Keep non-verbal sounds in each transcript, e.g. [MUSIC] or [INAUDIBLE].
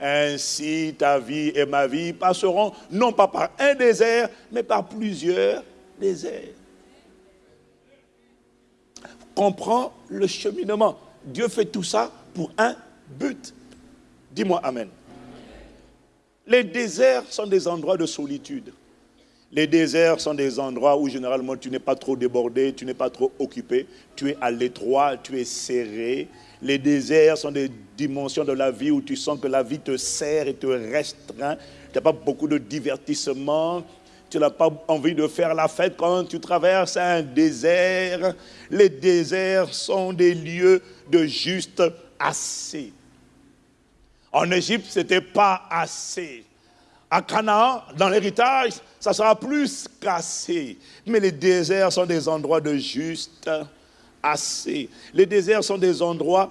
Ainsi ta vie et ma vie passeront non pas par un désert, mais par plusieurs déserts. Comprends le cheminement. Dieu fait tout ça pour un but. Dis-moi Amen. Les déserts sont des endroits de solitude. Les déserts sont des endroits où généralement tu n'es pas trop débordé, tu n'es pas trop occupé, tu es à l'étroit, tu es serré. Les déserts sont des dimensions de la vie où tu sens que la vie te serre et te restreint. Tu n'as pas beaucoup de divertissement, tu n'as pas envie de faire la fête quand tu traverses un désert. Les déserts sont des lieux de juste assez. En Égypte, ce n'était pas assez. À Canaan, dans l'héritage, ça sera plus qu'assez. Mais les déserts sont des endroits de juste assez. Les déserts sont des endroits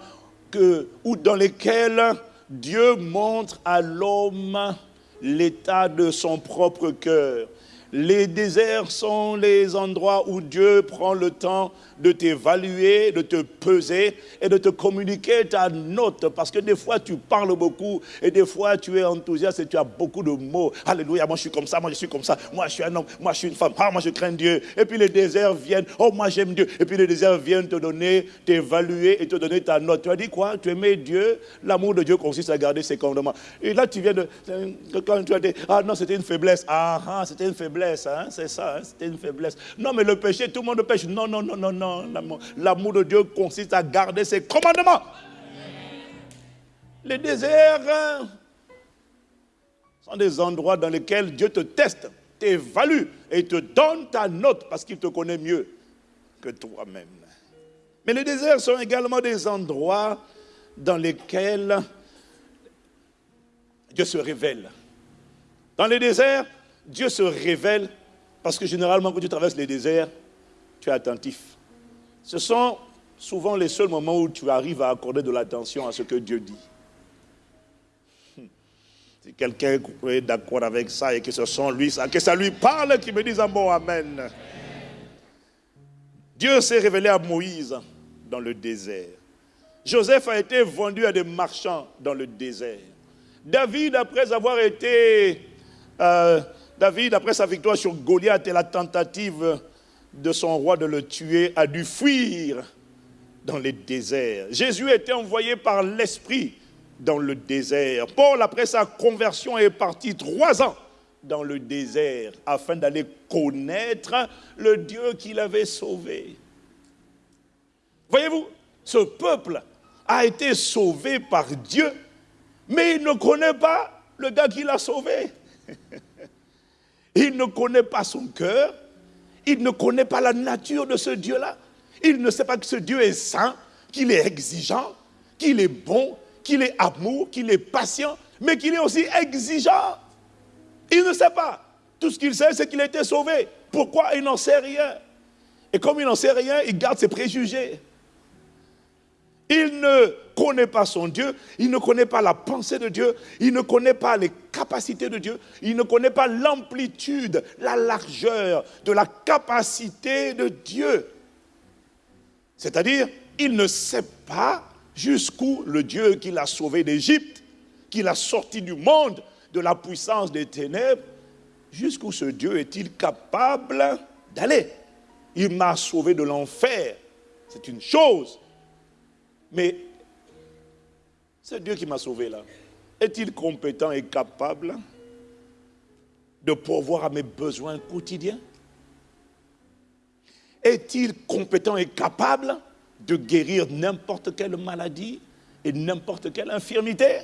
que, dans lesquels Dieu montre à l'homme l'état de son propre cœur. Les déserts sont les endroits où Dieu prend le temps de t'évaluer, de te peser et de te communiquer ta note. Parce que des fois, tu parles beaucoup et des fois, tu es enthousiaste et tu as beaucoup de mots. Alléluia, moi je suis comme ça, moi je suis comme ça, moi je suis un homme, moi je suis une femme, ah, moi je crains Dieu. Et puis les déserts viennent, oh moi j'aime Dieu. Et puis les déserts viennent te donner, t'évaluer et te donner ta note. Tu as dit quoi? Tu aimais Dieu? L'amour de Dieu consiste à garder ses commandements. Et là, tu viens de. Quand tu as dit, ah non, c'était une faiblesse. Ah, ah c'était une faiblesse, hein, c'est ça, hein, c'était une faiblesse. Non, mais le péché, tout le monde pêche. Non, non, non, non, non l'amour de Dieu consiste à garder ses commandements. Les déserts sont des endroits dans lesquels Dieu te teste, t'évalue et te donne ta note parce qu'il te connaît mieux que toi-même. Mais les déserts sont également des endroits dans lesquels Dieu se révèle. Dans les déserts, Dieu se révèle parce que généralement quand tu traverses les déserts, tu es attentif. Ce sont souvent les seuls moments où tu arrives à accorder de l'attention à ce que Dieu dit. Hmm. Si quelqu'un est d'accord avec ça et que ce sont lui, que ça lui parle, qu'il me dise un bon Amen. Dieu s'est révélé à Moïse dans le désert. Joseph a été vendu à des marchands dans le désert. David, après avoir été... Euh, David, après sa victoire sur Goliath et la tentative de son roi de le tuer, a dû fuir dans les déserts. Jésus été envoyé par l'Esprit dans le désert. Paul, après sa conversion, est parti trois ans dans le désert afin d'aller connaître le Dieu qu'il avait sauvé. Voyez-vous, ce peuple a été sauvé par Dieu, mais il ne connaît pas le gars qui l'a sauvé. [LAUGHS] Il ne connaît pas son cœur, il ne connaît pas la nature de ce Dieu-là. Il ne sait pas que ce Dieu est saint, qu'il est exigeant, qu'il est bon, qu'il est amour, qu'il est patient, mais qu'il est aussi exigeant. Il ne sait pas. Tout ce qu'il sait, c'est qu'il a été sauvé. Pourquoi Il n'en sait rien? Et comme il n'en sait rien, il garde ses préjugés. Il ne connaît pas son Dieu, il ne connaît pas la pensée de Dieu, il ne connaît pas les capacités de Dieu, il ne connaît pas l'amplitude, la largeur de la capacité de Dieu. C'est-à-dire, il ne sait pas jusqu'où le Dieu qui l'a sauvé d'Égypte, qui l'a sorti du monde, de la puissance des ténèbres, jusqu'où ce Dieu est-il capable d'aller? Il m'a sauvé de l'enfer. C'est une chose. Mais ce Dieu qui m'a sauvé là, est-il compétent et capable de pourvoir à mes besoins quotidiens? Est-il compétent et capable de guérir n'importe quelle maladie et n'importe quelle infirmité?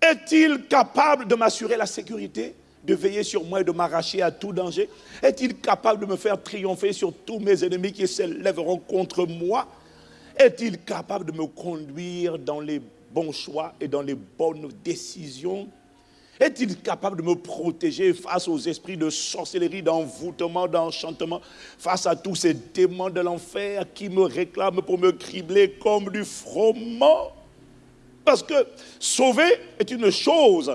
Est-il capable de m'assurer la sécurité, de veiller sur moi et de m'arracher à tout danger? Est-il capable de me faire triompher sur tous mes ennemis qui s'élèveront contre moi? Est-il capable de me conduire dans les bons choix et dans les bonnes décisions? Est-il capable de me protéger face aux esprits de sorcellerie, d'envoûtement, d'enchantement, face à tous ces démons de l'enfer qui me réclament pour me cribler comme du froment? Parce que sauver est une chose,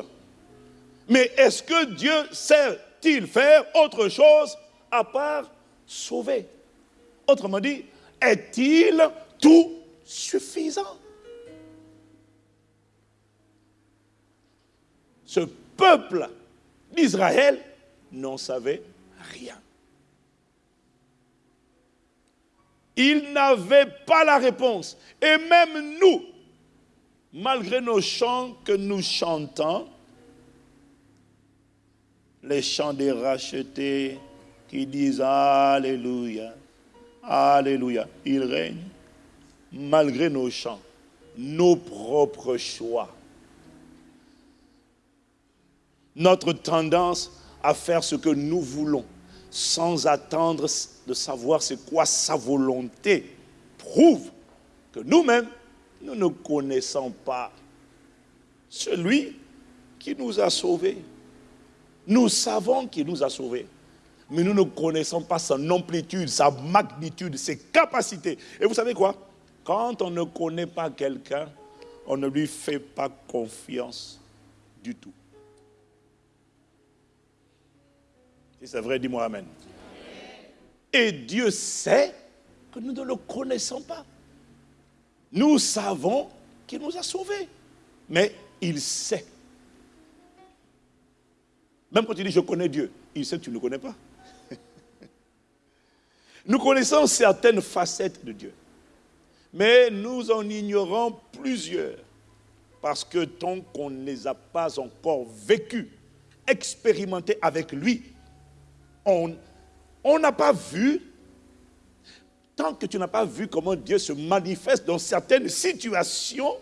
mais est-ce que Dieu sait-il faire autre chose à part sauver? Autrement dit, est-il tout suffisant. ce peuple d'Israël n'en savait rien. Ils n'avaient pas la réponse. Et même nous, malgré nos chants que nous chantons, les chants des rachetés qui disent Alléluia, Alléluia, il règne, malgré nos chants, nos propres choix, notre tendance à faire ce que nous voulons sans attendre de savoir c'est quoi sa volonté prouve que nous-mêmes, nous ne connaissons pas celui qui nous a sauvés. Nous savons qu'il nous a sauvés, mais nous ne connaissons pas son amplitude, sa magnitude, ses capacités. Et vous savez quoi? Quand on ne connaît pas quelqu'un, on ne lui fait pas confiance du tout. Si c'est vrai, dis-moi Amen. Et Dieu sait que nous ne le connaissons pas. Nous savons qu'il nous a sauvés, mais il sait. Même quand tu dis je connais Dieu, il sait que tu ne le connais pas. [LAUGHS] nous connaissons certaines facettes de Dieu, mais nous en ignorons plusieurs parce que tant qu'on ne les a pas encore vécues, expérimentées avec lui, on on n'a pas vu, tant que tu n'as pas vu comment Dieu se manifeste dans certaines situations,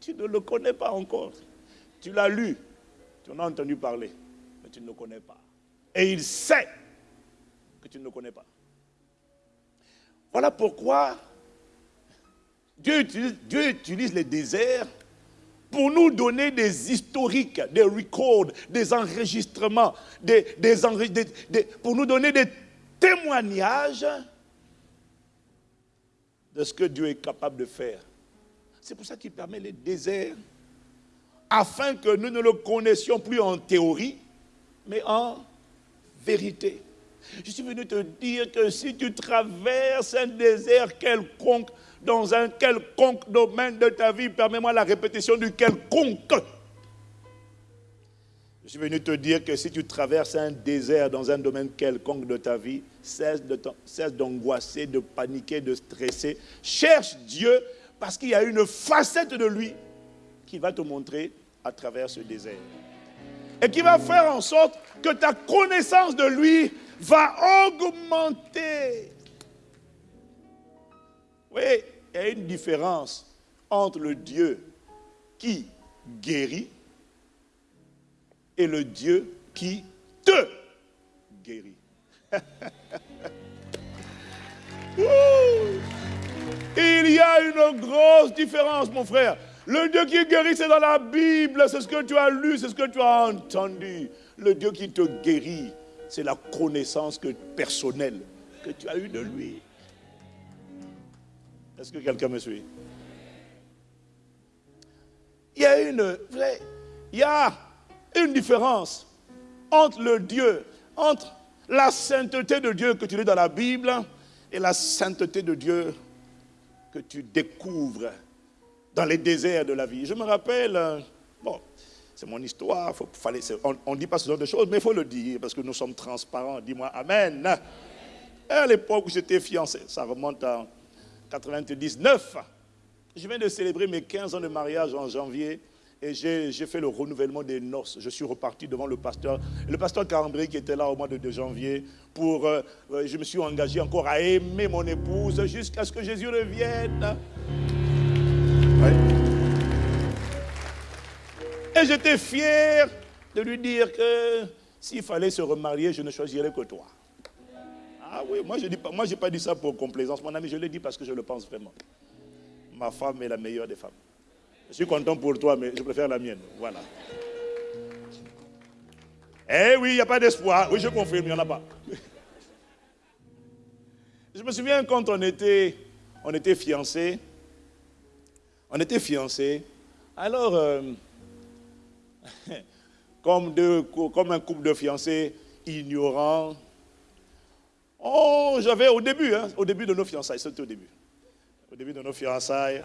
tu ne le connais pas encore. Tu l'as lu, tu en as entendu parler, mais tu ne le connais pas. Et il sait que tu ne le connais pas. Voilà pourquoi Dieu utilise, les déserts pour nous donner des historiques, des records, des enregistrements, des, pour nous donner des témoignages de ce que Dieu est capable de faire. C'est pour ça qu'il permet les déserts, afin que nous ne le connaissions plus en théorie, mais en vérité. Je suis venu te dire que si tu traverses un désert quelconque, dans un quelconque domaine de ta vie, permets-moi la répétition du quelconque. Je suis venu te dire que si tu traverses un désert dans un domaine quelconque de ta vie, cesse d'angoisser, de, paniquer, de stresser. Cherche Dieu parce qu'il y a une facette de lui qui va te montrer à travers ce désert. Et qui va faire en sorte que ta connaissance de lui va augmenter. Oui, il y a une différence entre le Dieu qui guérit et le Dieu qui te guérit. [LAUGHS] Il y a une grosse différence, mon frère. Le Dieu qui guérit, c'est dans la Bible, c'est ce que tu as lu, c'est ce que tu as entendu. Le Dieu qui te guérit, c'est la connaissance personnelle que tu as eue de lui. Est-ce que quelqu'un me suit? Il y a une, il y a une différence entre le Dieu, entre la sainteté de Dieu que tu lis dans la Bible et la sainteté de Dieu que tu découvres dans les déserts de la vie. Je me rappelle, bon, c'est mon histoire, faut, on ne dit pas ce genre de choses, mais il faut le dire parce que nous sommes transparents. Dis-moi Amen. à l'époque où j'étais fiancé, ça remonte à 99. Je viens de célébrer mes 15 ans de mariage en janvier et j'ai fait le renouvellement des noces. Je suis reparti devant le pasteur, le pasteur Carambry qui était là au mois de, janvier pour, euh, euh, je me suis engagé encore à aimer mon épouse jusqu'à ce que Jésus revienne. Et j'étais fier de lui dire que s'il fallait se remarier, je ne choisirais que toi. Ah oui, moi je n'ai pas, pas dit ça pour complaisance, mon ami, je l'ai dit parce que je le pense vraiment. Ma femme est la meilleure des femmes. Je suis content pour toi, mais je préfère la mienne. Voilà. Eh oui, il n'y a pas d'espoir. Oui, je confirme, il n'y en a pas. [LAUGHS] Je me souviens quand on était, on était fiancés. On était fiancés. Alors, euh, [LAUGHS] comme, comme un couple de fiancés ignorants, Oh, j'avais au début, hein, au début de nos fiançailles, c'était au début. Au début de nos fiançailles,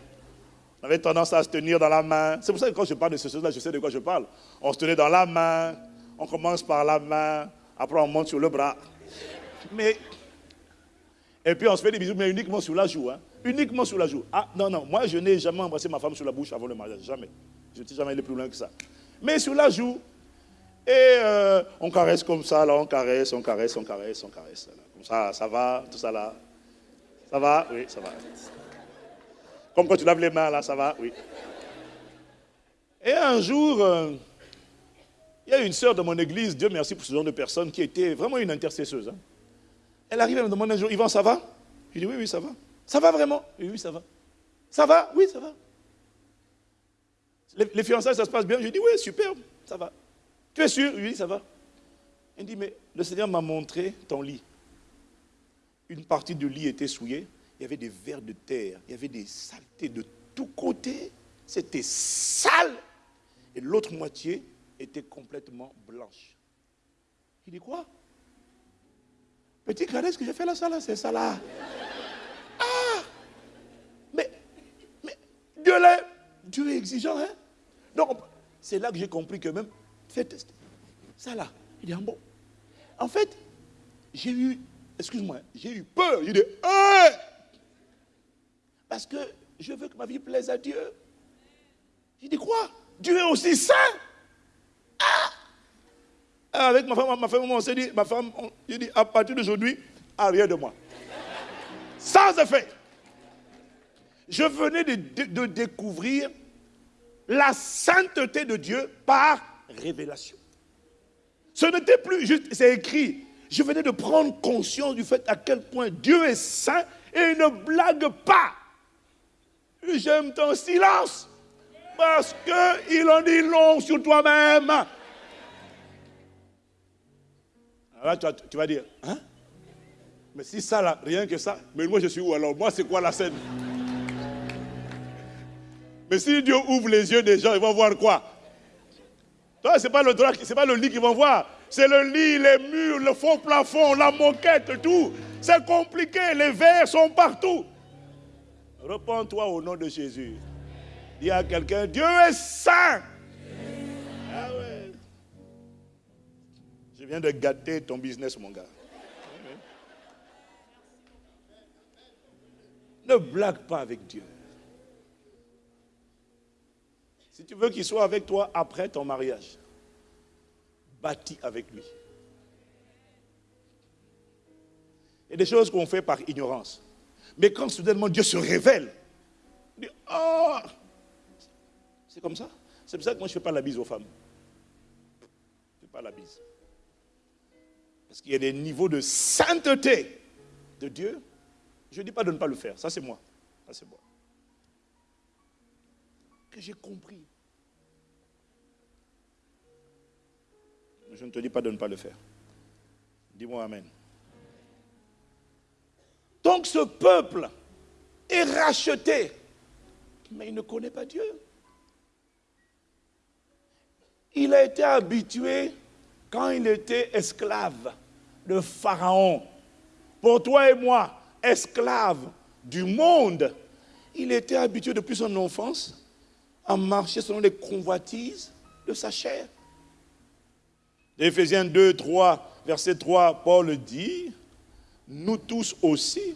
On avait tendance à se tenir dans la main. C'est pour ça que quand je parle de ce choses-là, je sais de quoi je parle. On se tenait dans la main, on commence par la main, après on monte sur le bras. Mais, et puis on se fait des bisous, mais uniquement sur la joue. Hein. Uniquement sur la joue. Ah non, non, moi je n'ai jamais embrassé ma femme sur la bouche avant le mariage. Jamais. Je n'étais jamais allé plus loin que ça. Mais sur la joue, et euh, on caresse comme ça, là, on caresse, on caresse, on caresse, on caresse. Ça, ça va, tout ça là. Ça va? Oui, ça va. Comme quand tu laves les mains, là, ça va? Oui. Et un jour, euh, il y a une sœur de mon église, Dieu merci pour ce genre de personne, qui était vraiment une intercesseuse. Hein. Elle arrive, elle me demande un jour, Yvan, ça va? Je dis, oui, oui, ça va. Ça va vraiment? Oui, oui, ça va. Ça va? Oui, ça va. Les, fiançailles, ça se passe bien? Je dis, oui, super, ça va. Tu es sûr? Oui, ça va. Elle dit, mais le Seigneur m'a montré ton lit. Une partie du lit était souillée, il y avait des vers de terre, il y avait des saletés de tous côtés, c'était sale. Et l'autre moitié, était complètement blanche. Il dit quoi? Petit ce que j'ai fait là, ça là, c'est ça là. Ah Mais, mais Dieu, est, Dieu est exigeant, hein? Donc, c'est là que j'ai compris que même, faites ça là. Il ah bon. En fait, j'ai eu, excuse-moi, j'ai eu peur. Il dit, hein? Parce que je veux que ma vie plaise à Dieu. Il dit quoi? Dieu est aussi saint. Ah, avec ma femme, ma femme, on s'est dit, ma femme, je à partir d'aujourd'hui, arrière de moi. Sans effet. Je venais de découvrir la sainteté de Dieu par révélation. Ce n'était plus juste, c'est écrit. Je venais de prendre conscience du fait à quel point Dieu est saint et ne blague pas. J'aime ton silence parce qu'il en dit long sur toi-même. Alors tu vas, dire, hein? Mais si ça là, rien que ça, mais moi je suis où alors? Moi c'est quoi la scène? Mais si Dieu ouvre les yeux des gens, ils vont voir quoi? Toi, ce n'est pas le pas le lit qu'ils vont voir. C'est le lit, les murs, le faux plafond, la moquette, tout. C'est compliqué, les verres sont partout. Repends-toi au nom de Jésus. Dis à quelqu'un, Dieu est saint. Ah ouais. Je viens de gâter ton business, mon gars. Ne blague pas avec Dieu. Si tu veux qu'il soit avec toi après ton mariage, bâtis avec lui. Il y a des choses qu'on fait par ignorance. Mais quand soudainement Dieu se révèle, on dit, oh, c'est comme ça. C'est pour ça que moi je ne fais pas la bise aux femmes. Je ne fais pas la bise. Parce qu'il y a des niveaux de sainteté de Dieu. Je ne dis pas de ne pas le faire. Ça, c'est moi. Ça, c'est moi. Que j'ai compris. Je ne te dis pas de ne pas le faire. Dis-moi Amen. Donc ce peuple est racheté, mais il ne connaît pas Dieu. Il a été habitué quand il était esclave de Pharaon. Pour toi et moi, esclave du monde, il était habitué depuis son enfance à marcher selon les convoitises de sa chair. Éphésiens 2, 3, verset 3, Paul dit, nous tous aussi,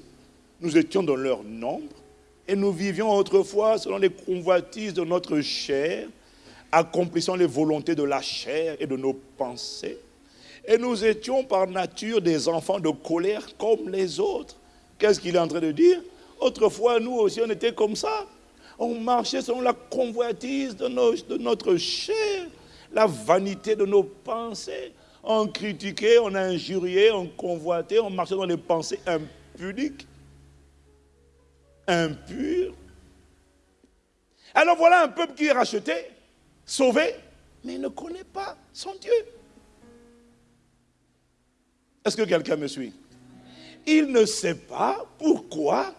nous étions dans leur nombre et nous vivions autrefois selon les convoitises de notre chair, accomplissant les volontés de la chair et de nos pensées. Et nous étions par nature des enfants de colère comme les autres. Qu'est-ce qu'il est en train de dire? Autrefois, nous aussi, on était comme ça. On marchait selon la convoitise de, de notre chair, la vanité de nos pensées. On critiquait, on injuriait, on convoitait, on marchait dans les pensées impudiques, impures. Alors voilà un peuple qui est racheté, sauvé, mais il ne connaît pas son Dieu. Est-ce que quelqu'un me suit? Il ne sait pas pourquoi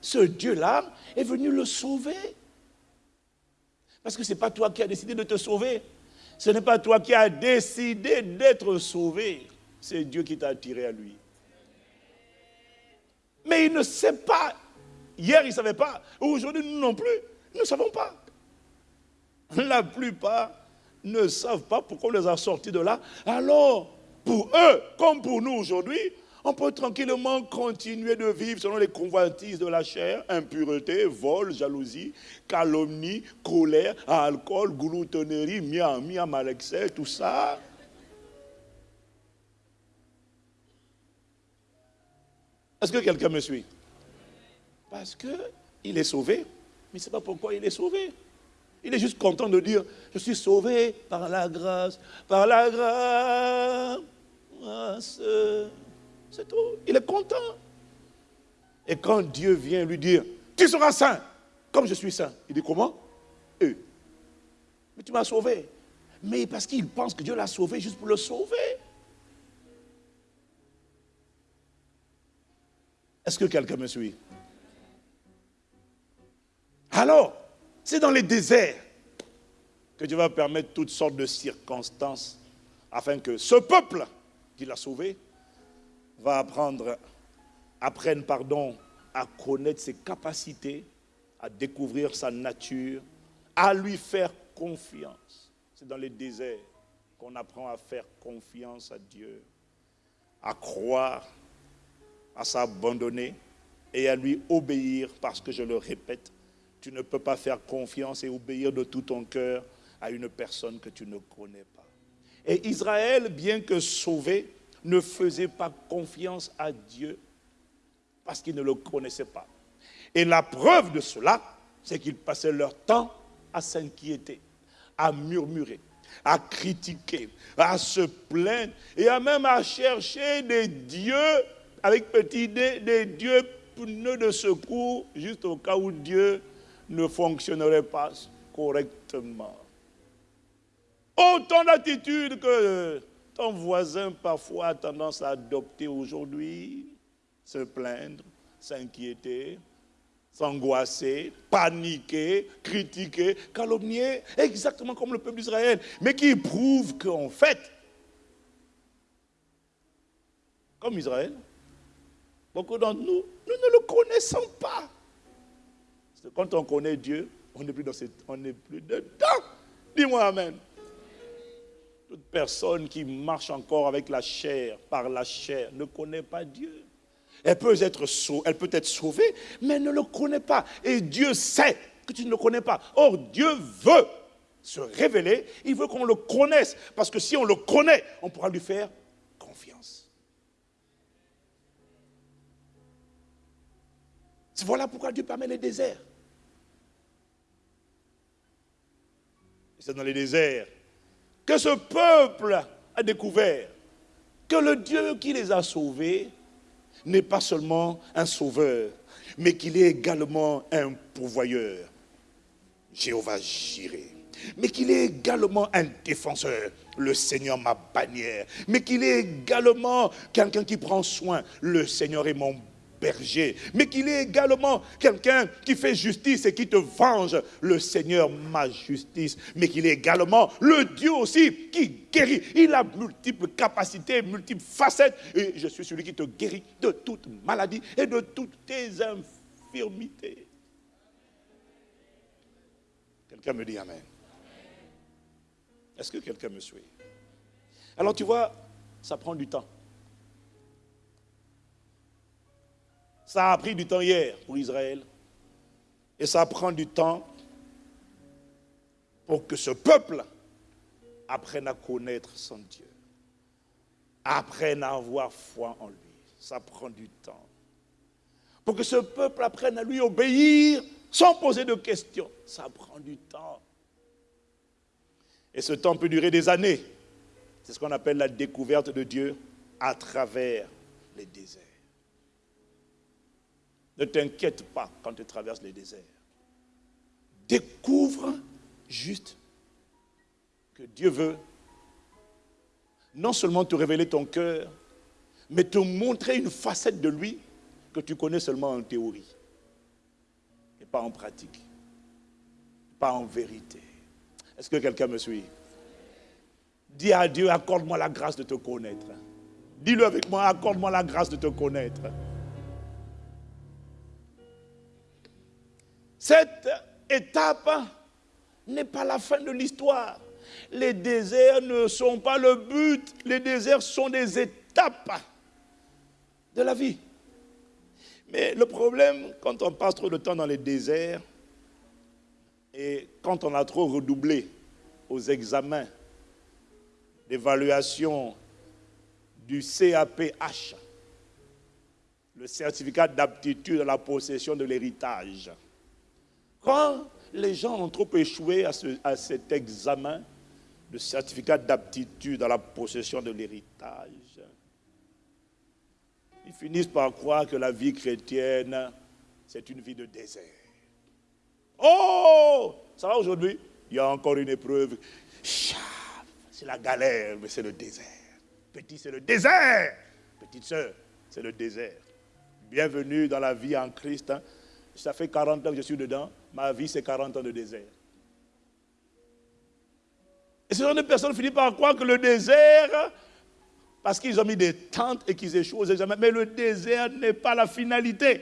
ce Dieu-là est venu le sauver. Parce que ce n'est pas toi qui as décidé de te sauver. Ce n'est pas toi qui as décidé d'être sauvé. C'est Dieu qui t'a attiré à lui. Mais il ne sait pas. Hier, il ne savait pas. Aujourd'hui, nous non plus. Nous ne savons pas. La plupart ne savent pas pourquoi on les a sortis de là. Alors, pour eux, comme pour nous aujourd'hui, on peut tranquillement continuer de vivre selon les convoitises de la chair, impureté, vol, jalousie, calomnie, colère, alcool, gloutonnerie, miam, miam, excès, tout ça. Est-ce que quelqu'un me suit? Parce qu'il est sauvé, mais ce n'est pas pourquoi il est sauvé. Il est juste content de dire, je suis sauvé par la grâce, par la grâce. C'est tout. Il est content. Et quand Dieu vient lui dire, tu seras saint, comme je suis saint, il dit comment? Eux. Mais tu m'as sauvé. Mais parce qu'il pense que Dieu l'a sauvé juste pour le sauver. Est-ce que quelqu'un me suit? Alors, c'est dans les déserts que Dieu va permettre toutes sortes de circonstances afin que ce peuple qu'il a sauvé va apprendre, apprenne pardon, à connaître ses capacités, à découvrir sa nature, à lui faire confiance. C'est dans les déserts qu'on apprend à faire confiance à Dieu, à croire, à s'abandonner et à lui obéir parce que je le répète, tu ne peux pas faire confiance et obéir de tout ton cœur à une personne que tu ne connais pas. Et Israël, bien que sauvé, ne faisaient pas confiance à Dieu parce qu'ils ne le connaissaient pas. Et la preuve de cela, c'est qu'ils passaient leur temps à s'inquiéter, à murmurer, à critiquer, à se plaindre et à même à chercher des dieux avec petit d, des dieux pneus de secours, juste au cas où Dieu ne fonctionnerait pas correctement. Autant d'attitudes que ton voisin parfois a tendance à adopter aujourd'hui, se plaindre, s'inquiéter, s'angoisser, paniquer, critiquer, calomnier, exactement comme le peuple d'Israël, mais qui prouve qu'en fait, comme Israël, beaucoup d'entre nous, nous ne le connaissons pas. Parce que quand on connaît Dieu, on n'est plus, dans cette, on n'est plus dedans. Dis-moi Amen. Toute personne qui marche encore avec la chair, par la chair, ne connaît pas Dieu. Elle peut être, sauvée, elle mais ne le connaît pas. Et Dieu sait que tu ne le connais pas. Or, Dieu veut se révéler, il veut qu'on le connaisse. Parce que si on le connaît, on pourra lui faire confiance. Voilà pourquoi Dieu permet les déserts. C'est dans les déserts que ce peuple a découvert que le Dieu qui les a sauvés n'est pas seulement un sauveur, mais qu'il est également un pourvoyeur, Jéhovah Jireh, mais qu'il est également un défenseur, le Seigneur ma bannière, mais qu'il est également quelqu'un qui prend soin, le Seigneur est mon mais qu'il est également quelqu'un qui fait justice et qui te venge, le Seigneur ma justice, mais qu'il est également le Dieu aussi qui guérit. Il a multiples capacités, multiples facettes, et je suis celui qui te guérit de toute maladie et de toutes tes infirmités. Quelqu'un me dit Amen. Est-ce que quelqu'un me suit? Alors tu vois, ça prend du temps. Ça a pris du temps hier pour Israël. Et ça prend du temps pour que ce peuple apprenne à connaître son Dieu. Apprenne à avoir foi en lui. Ça prend du temps. Pour que ce peuple apprenne à lui obéir sans poser de questions. Ça prend du temps. Et ce temps peut durer des années. C'est ce qu'on appelle la découverte de Dieu à travers les déserts. Ne t'inquiète pas quand tu traverses les déserts. Découvre juste que Dieu veut non seulement te révéler ton cœur, mais te montrer une facette de lui que tu connais seulement en théorie et pas en pratique, pas en vérité. Est-ce que quelqu'un me suit? Dis à Dieu, accorde-moi la grâce de te connaître. Dis-le avec moi, accorde-moi la grâce de te connaître. Cette étape n'est pas la fin de l'histoire. Les déserts ne sont pas le but, les déserts sont des étapes de la vie. Mais le problème, quand on passe trop de temps dans les déserts, et quand on a trop redoublé aux examens d'évaluation du CAPH, le certificat d'aptitude à la possession de l'héritage, quand les gens ont trop échoué à, à cet examen de certificat d'aptitude à la possession de l'héritage, ils finissent par croire que la vie chrétienne, c'est une vie de désert. Oh, ça va aujourd'hui? Il y a encore une épreuve. C'est la galère, mais c'est le désert. Petit, c'est le désert. Petite soeur, c'est le désert. Bienvenue dans la vie en Christ. Hein. Ça fait 40 ans que je suis dedans. Ma vie, c'est 40 ans de désert. Et ce sont des personnes finissent par croire que le désert, parce qu'ils ont mis des tentes et qu'ils échouent aux mais le désert n'est pas la finalité.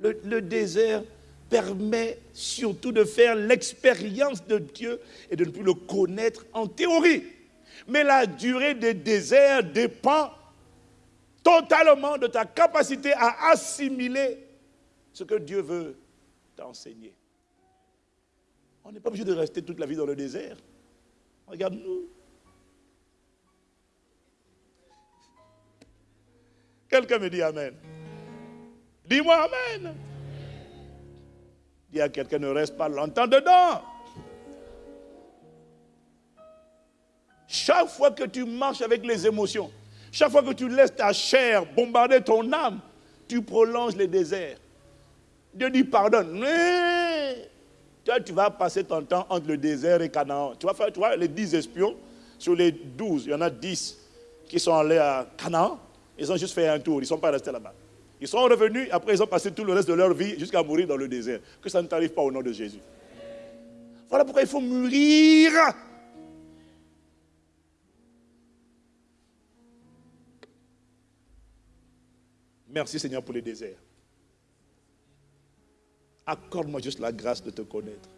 Le désert permet surtout de faire l'expérience de Dieu et de ne plus le connaître en théorie. Mais la durée des déserts dépend totalement de ta capacité à assimiler ce que Dieu veut t'enseigner. On n'est pas obligé de rester toute la vie dans le désert. Regarde-nous. Quelqu'un me dit Amen. Dis-moi Amen. Dis à quelqu'un, ne reste pas longtemps dedans. Chaque fois que tu marches avec les émotions, chaque fois que tu laisses ta chair bombarder ton âme, tu prolonges les déserts. Dieu dit pardonne. Toi, tu vas passer ton temps entre le désert et Canaan. Tu vas faire, tu vois, les dix espions, sur les douze, il y en a dix qui sont allés à Canaan. Ils ont juste fait un tour, ils ne sont pas restés là-bas. Ils sont revenus, après ils ont passé tout le reste de leur vie jusqu'à mourir dans le désert. Que ça ne t'arrive pas au nom de Jésus. Voilà pourquoi il faut mûrir. Merci Seigneur pour les déserts. Accorde-moi juste la grâce de te connaître.